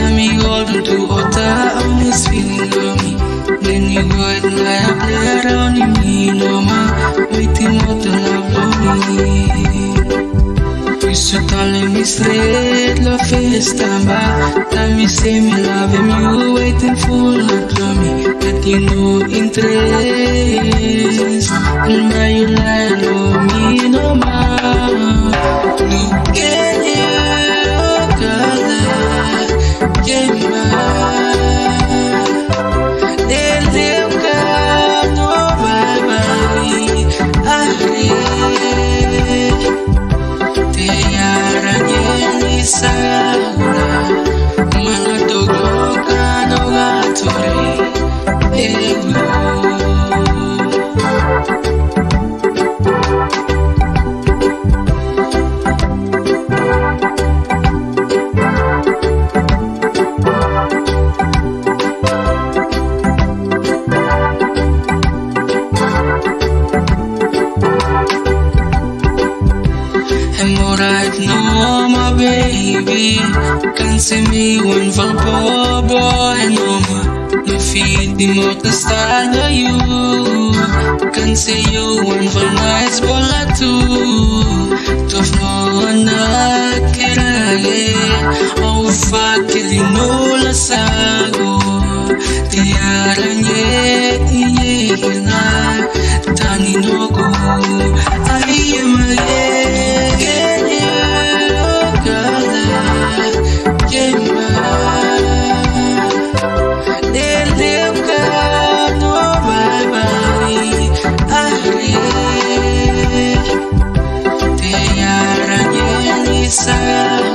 Tell me golden to Ota I'm this feeling of me Then you go and lie up there on me No ma Waiting more the love of me you telling me straight Love face time back Tell me say me love him You waiting for love to me That you know interest And now you lie on oh, me Color I'm alright now, my baby. Can't see me one for boy no more. No feed the motor style of you. Can't see you one for nice bola too Tough no one not kirale Oh fuck you know la sago Te arañé, iye na Tani no go. I am desire